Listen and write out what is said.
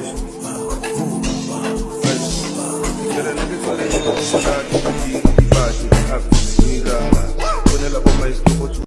fresh. Fresh. A nigga to let you know. Bad, bad, bad, bad, bad, bad,